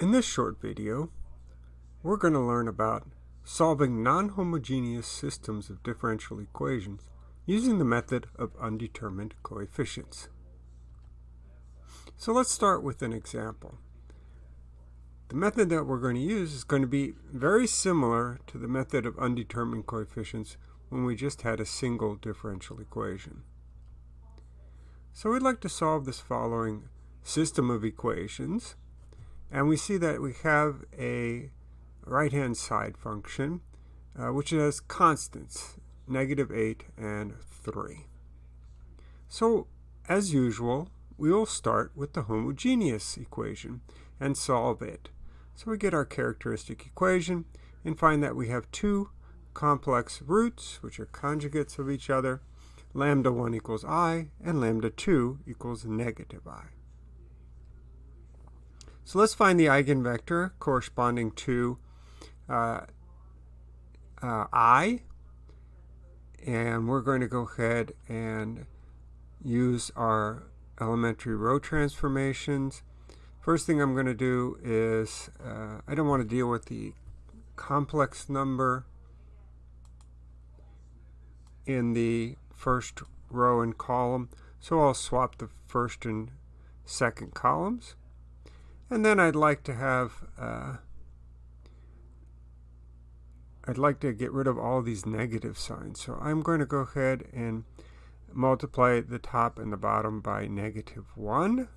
In this short video, we're going to learn about solving non-homogeneous systems of differential equations using the method of undetermined coefficients. So let's start with an example. The method that we're going to use is going to be very similar to the method of undetermined coefficients when we just had a single differential equation. So we'd like to solve this following system of equations and we see that we have a right-hand side function, uh, which has constants, negative 8 and 3. So, as usual, we will start with the homogeneous equation and solve it. So we get our characteristic equation and find that we have two complex roots, which are conjugates of each other. Lambda 1 equals i, and lambda 2 equals negative i. So let's find the eigenvector corresponding to uh, uh, i. And we're going to go ahead and use our elementary row transformations. First thing I'm going to do is, uh, I don't want to deal with the complex number in the first row and column. So I'll swap the first and second columns. And then I'd like to have, uh, I'd like to get rid of all these negative signs. So I'm going to go ahead and multiply the top and the bottom by negative 1.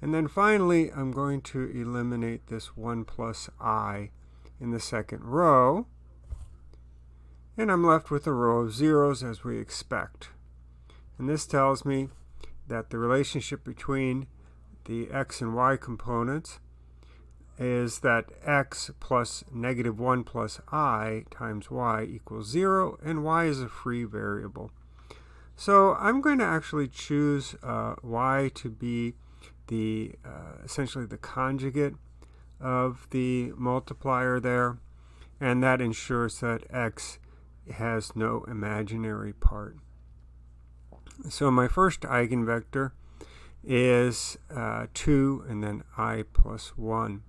And then finally, I'm going to eliminate this 1 plus i in the second row. And I'm left with a row of zeros as we expect. And this tells me that the relationship between the x and y components is that x plus negative 1 plus i times y equals 0, and y is a free variable. So I'm going to actually choose uh, y to be the uh, essentially the conjugate of the multiplier there, and that ensures that x has no imaginary part. So my first eigenvector is uh, 2 and then i plus 1.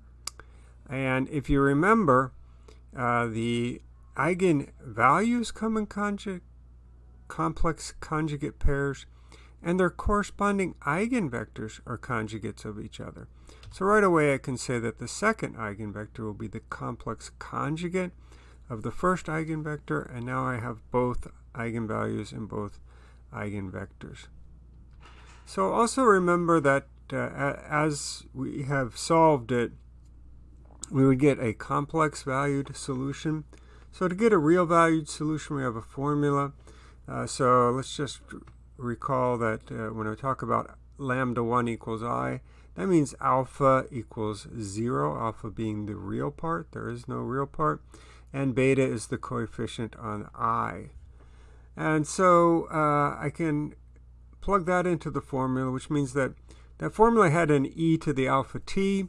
And if you remember, uh, the eigenvalues come in complex conjugate pairs, and their corresponding eigenvectors are conjugates of each other. So right away I can say that the second eigenvector will be the complex conjugate of the first eigenvector, and now I have both eigenvalues and both eigenvectors. So also remember that uh, as we have solved it, we would get a complex valued solution. So to get a real valued solution, we have a formula. Uh, so let's just recall that uh, when I talk about lambda 1 equals i, that means alpha equals 0, alpha being the real part. There is no real part. And beta is the coefficient on i. And so uh, I can plug that into the formula, which means that that formula had an e to the alpha t,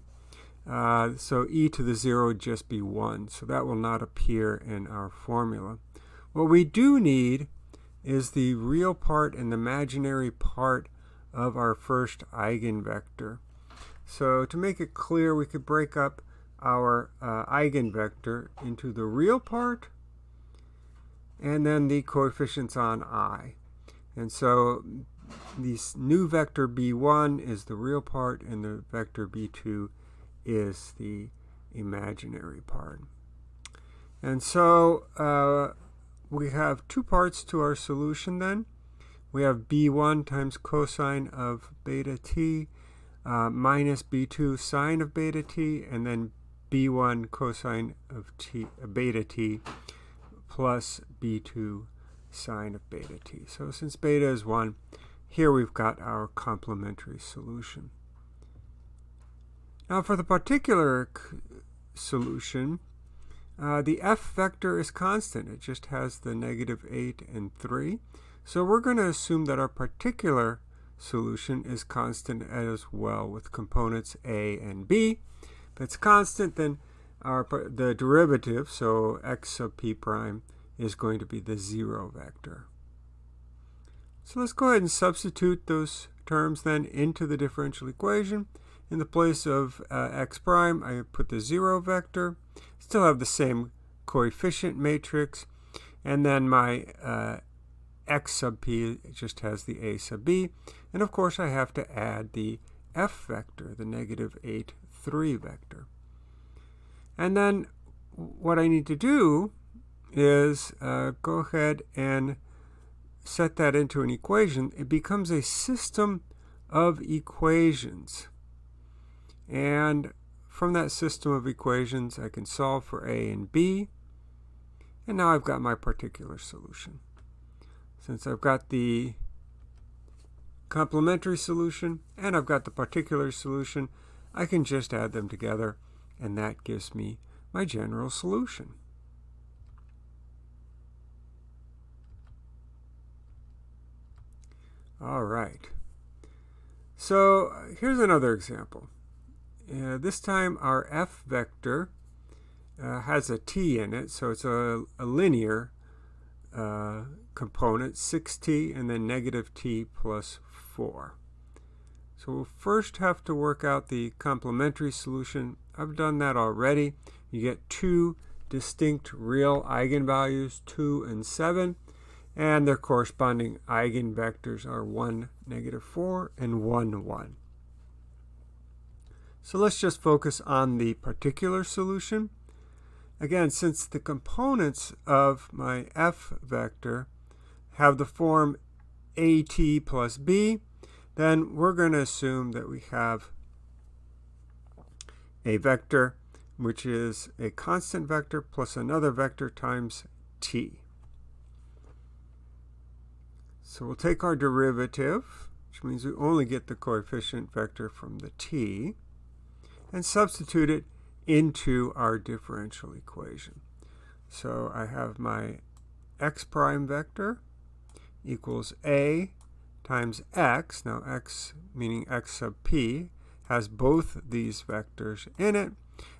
uh, so e to the 0 would just be 1, so that will not appear in our formula. What we do need is the real part and the imaginary part of our first eigenvector. So to make it clear, we could break up our uh, eigenvector into the real part and then the coefficients on i. And so this new vector b1 is the real part and the vector b2 is the imaginary part. And so uh, we have two parts to our solution then. We have b1 times cosine of beta t uh, minus b2 sine of beta t, and then b1 cosine of t, uh, beta t plus b2 sine of beta t. So since beta is 1, here we've got our complementary solution. Now for the particular solution, uh, the f vector is constant. It just has the negative 8 and 3. So we're going to assume that our particular solution is constant as well with components a and b. If it's constant, then our the derivative, so x sub p prime, is going to be the 0 vector. So let's go ahead and substitute those terms then into the differential equation. In the place of uh, x prime, I put the 0 vector. Still have the same coefficient matrix. And then my uh, x sub p just has the a sub b. And of course, I have to add the f vector, the negative 8, 3 vector. And then what I need to do is uh, go ahead and set that into an equation. It becomes a system of equations. And from that system of equations, I can solve for a and b. And now I've got my particular solution. Since I've got the complementary solution and I've got the particular solution, I can just add them together and that gives me my general solution. All right. So here's another example. Uh, this time our f vector uh, has a t in it, so it's a, a linear uh, component, 6t and then negative t plus 4. So we'll first have to work out the complementary solution. I've done that already. You get two distinct real eigenvalues, 2 and 7, and their corresponding eigenvectors are 1, negative 4, and 1, 1. So let's just focus on the particular solution. Again, since the components of my f vector have the form at plus b, then we're going to assume that we have a vector which is a constant vector plus another vector times t. So we'll take our derivative, which means we only get the coefficient vector from the t, and substitute it into our differential equation. So I have my x prime vector equals a times x. Now x, meaning x sub p, has both these vectors in it.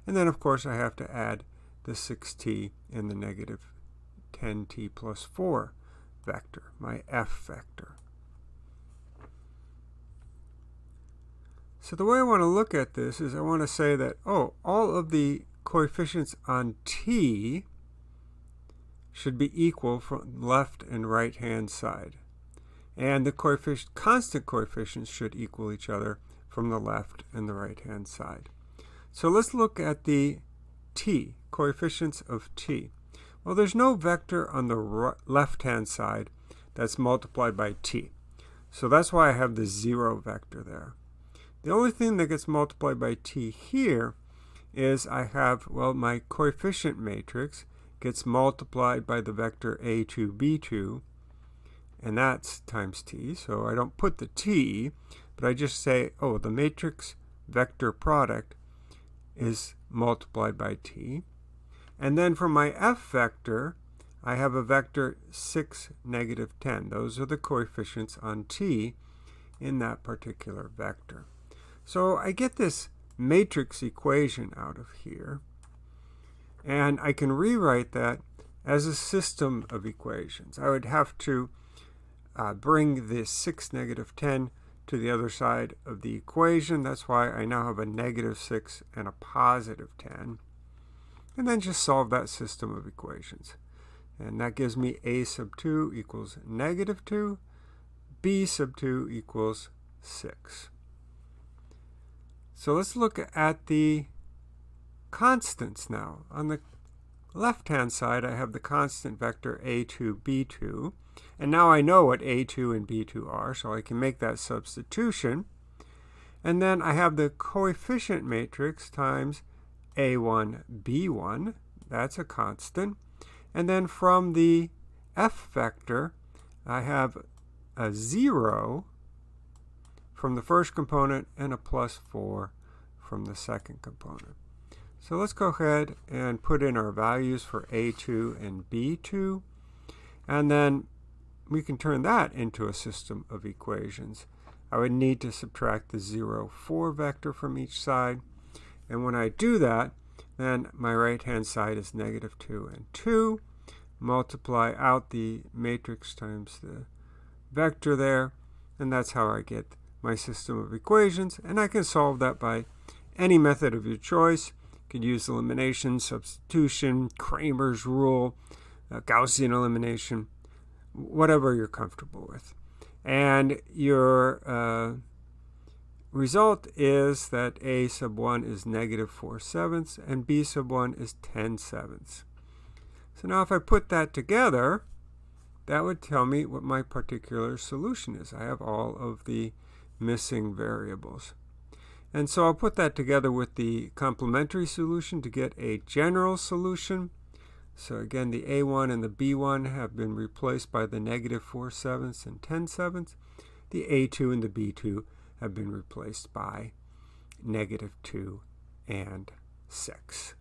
And then, of course, I have to add the 6t and the negative 10t plus 4 vector, my f vector. So the way I want to look at this is I want to say that, oh, all of the coefficients on t should be equal from left and right hand side. And the coefficient, constant coefficients should equal each other from the left and the right hand side. So let's look at the t, coefficients of t. Well, there's no vector on the left-hand side that's multiplied by t. So that's why I have the 0 vector there. The only thing that gets multiplied by t here is I have, well, my coefficient matrix gets multiplied by the vector a2, b2, and that's times t. So I don't put the t, but I just say, oh, the matrix vector product is multiplied by t. And then for my f vector, I have a vector 6, negative 10. Those are the coefficients on t in that particular vector. So I get this matrix equation out of here. And I can rewrite that as a system of equations. I would have to uh, bring this 6, negative 10 to the other side of the equation. That's why I now have a negative 6 and a positive 10. And then just solve that system of equations. And that gives me a sub 2 equals negative 2, b sub 2 equals 6. So let's look at the constants now. On the left-hand side, I have the constant vector a2, b2. And now I know what A2 and B2 are, so I can make that substitution. And then I have the coefficient matrix times A1, B1. That's a constant. And then from the F vector, I have a 0 from the first component and a plus 4 from the second component. So let's go ahead and put in our values for A2 and B2. And then we can turn that into a system of equations. I would need to subtract the 0, 4 vector from each side. And when I do that, then my right-hand side is negative 2 and 2. Multiply out the matrix times the vector there, and that's how I get my system of equations, and I can solve that by any method of your choice. You could use elimination, substitution, Cramer's rule, uh, Gaussian elimination, whatever you're comfortable with. And your uh, result is that a sub 1 is negative 4 sevenths and b sub 1 is 10 sevenths. So now if I put that together, that would tell me what my particular solution is. I have all of the missing variables. And so I'll put that together with the complementary solution to get a general solution. So again, the A1 and the B1 have been replaced by the negative 4 sevenths and 10 sevenths. The A2 and the B2 have been replaced by negative 2 and 6.